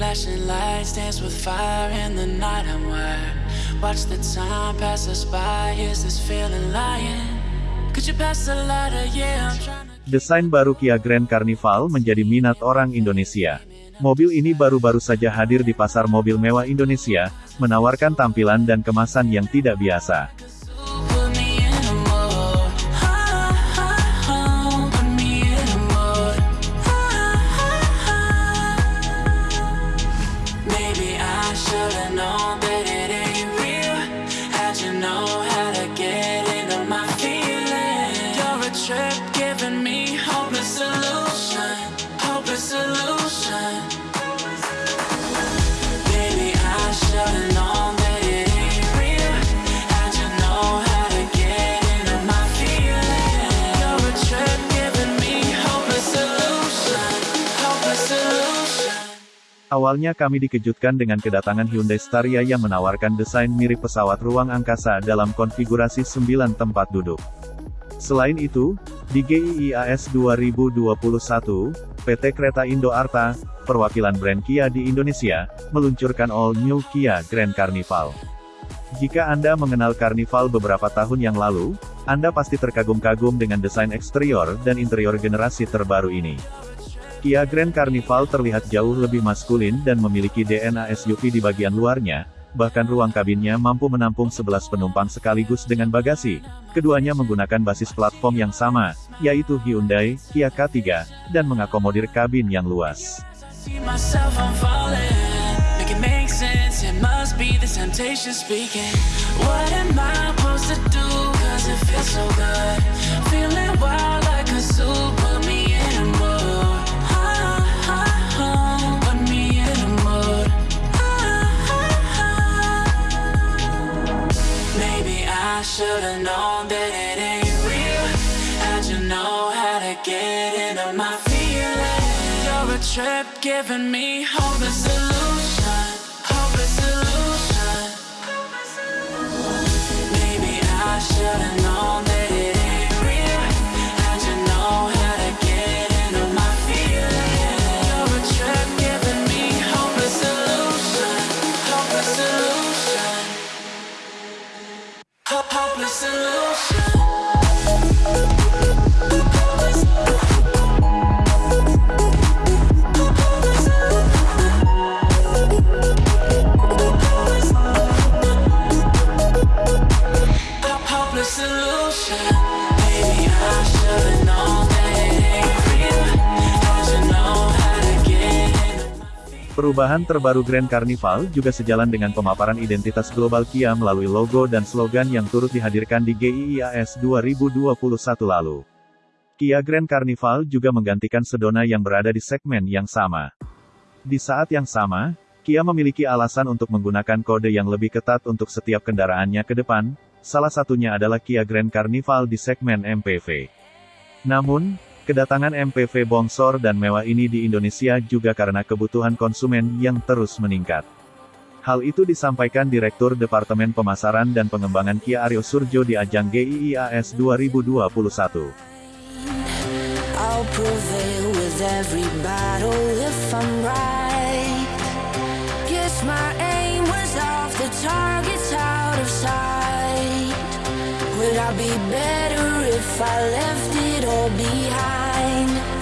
Flashing lights dance with fire in the night I'm wired. Watch the time pass us by. Is this feeling lying? Could you pass the lighter? Yeah, I'm trying. Desain baru Kia Grand Carnival menjadi minat orang Indonesia. Mobil ini baru-baru saja hadir di pasar mobil mewah Indonesia, menawarkan tampilan dan kemasan yang tidak biasa. Awalnya kami dikejutkan dengan kedatangan Hyundai Staria yang menawarkan desain mirip pesawat ruang angkasa dalam konfigurasi 9 tempat duduk. Selain itu, di GIIAS 2021, PT Kereta Indo Arta, perwakilan brand Kia di Indonesia, meluncurkan All New Kia Grand Carnival. Jika Anda mengenal Carnival beberapa tahun yang lalu, Anda pasti terkagum-kagum dengan desain eksterior dan interior generasi terbaru ini. Kia Grand Carnival terlihat jauh lebih maskulin dan memiliki DNA SUV di bagian luarnya, bahkan ruang kabinnya mampu menampung 11 penumpang sekaligus dengan bagasi. Keduanya menggunakan basis platform yang sama, yaitu Hyundai Kia K3, dan mengakomodir kabin yang luas. Should've known that it ain't real. How'd you know how to get into my feelings? You're a trip giving me hopeless solution. Perubahan terbaru Grand Carnival juga sejalan dengan pemaparan identitas global Kia melalui logo dan slogan yang turut dihadirkan di GIIAS 2021 lalu. Kia Grand Carnival juga menggantikan Sedona yang berada di segmen yang sama. Di saat yang sama, Kia memiliki alasan untuk menggunakan kode yang lebih ketat untuk setiap kendaraannya ke depan, salah satunya adalah Kia Grand Carnival di segmen MPV. Namun, kedatangan MPV bongsor dan mewah ini di Indonesia juga karena kebutuhan konsumen yang terus meningkat. Hal itu disampaikan Direktur Departemen Pemasaran dan Pengembangan Kia Aryo Surjo di ajang GIIAS 2021. Would I be better if I left it all behind?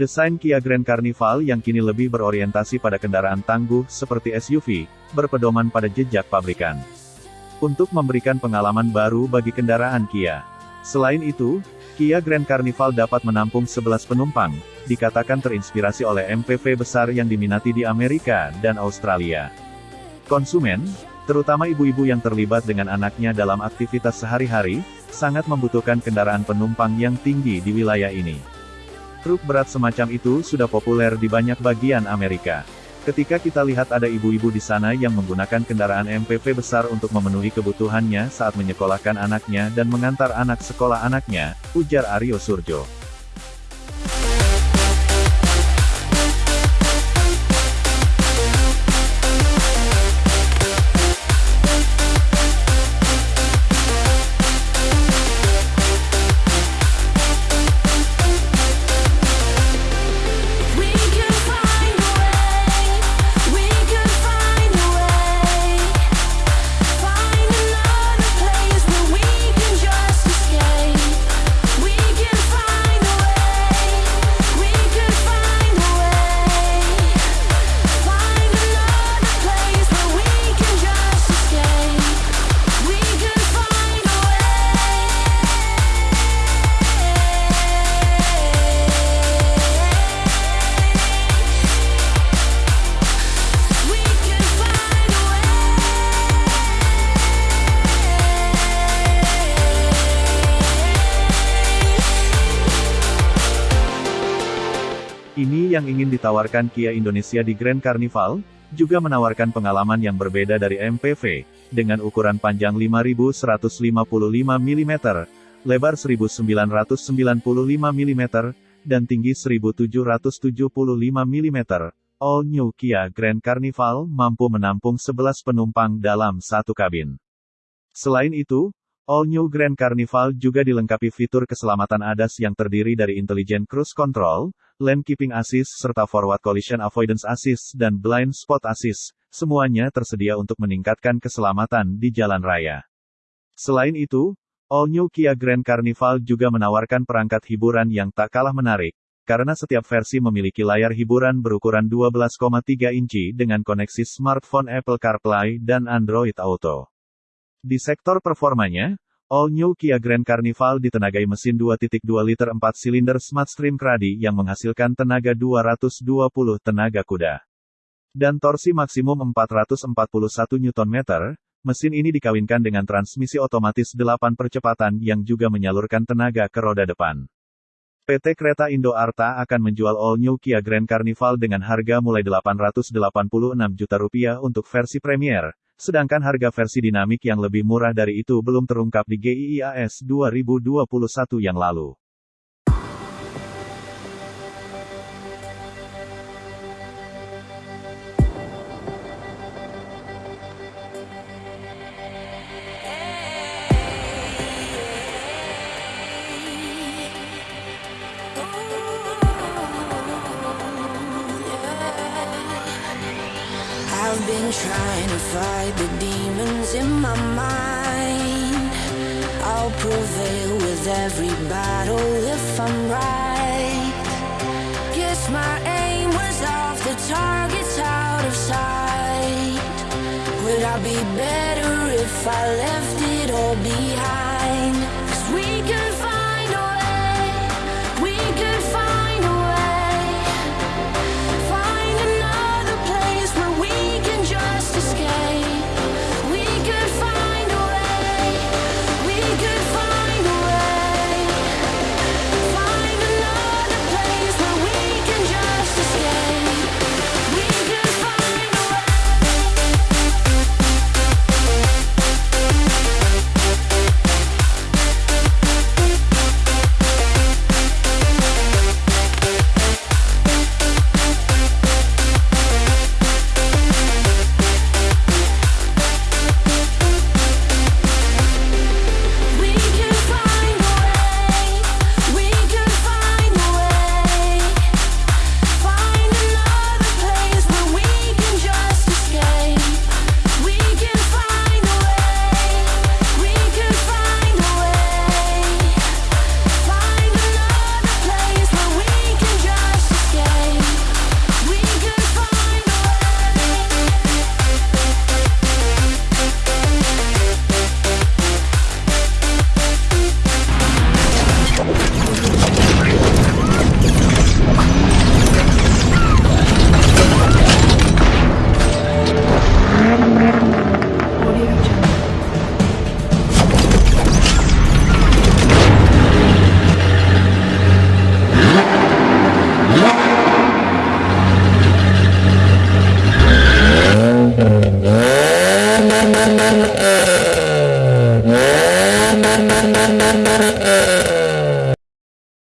Desain Kia Grand Carnival yang kini lebih berorientasi pada kendaraan tangguh seperti SUV, berpedoman pada jejak pabrikan. Untuk memberikan pengalaman baru bagi kendaraan Kia. Selain itu, Kia Grand Carnival dapat menampung 11 penumpang, dikatakan terinspirasi oleh MPV besar yang diminati di Amerika dan Australia. Konsumen, terutama ibu-ibu yang terlibat dengan anaknya dalam aktivitas sehari-hari, sangat membutuhkan kendaraan penumpang yang tinggi di wilayah ini. Truk berat semacam itu sudah populer di banyak bagian Amerika. Ketika kita lihat ada ibu-ibu di sana yang menggunakan kendaraan MPV besar untuk memenuhi kebutuhannya saat menyekolahkan anaknya dan mengantar anak sekolah anaknya, ujar Aryo Surjo. Yang ingin ditawarkan Kia Indonesia di Grand Carnival, juga menawarkan pengalaman yang berbeda dari MPV, dengan ukuran panjang 5155 mm, lebar 1995 mm, dan tinggi 1775 mm. All New Kia Grand Carnival mampu menampung 11 penumpang dalam satu kabin. Selain itu, All New Grand Carnival juga dilengkapi fitur keselamatan ADAS yang terdiri dari Intelligent Cruise Control, Lane Keeping Assist serta Forward Collision Avoidance Assist dan Blind Spot Assist, semuanya tersedia untuk meningkatkan keselamatan di jalan raya. Selain itu, All New Kia Grand Carnival juga menawarkan perangkat hiburan yang tak kalah menarik, karena setiap versi memiliki layar hiburan berukuran 12,3 inci dengan koneksi smartphone Apple CarPlay dan Android Auto. Di sektor performanya, All New Kia Grand Carnival ditenagai mesin 2.2 liter 4 silinder Smartstream Cradi yang menghasilkan tenaga 220 tenaga kuda. Dan torsi maksimum 441 Nm, mesin ini dikawinkan dengan transmisi otomatis 8 percepatan yang juga menyalurkan tenaga ke roda depan. PT Kereta Indo Arta akan menjual All New Kia Grand Carnival dengan harga mulai 886 juta rupiah untuk versi Premier, sedangkan harga versi dinamik yang lebih murah dari itu belum terungkap di GIIAS 2021 yang lalu. Trying to fight the demons in my mind. I'll prevail with every battle if I'm right. Guess my aim was off, the target's out of sight. Would I be better if I left it all behind?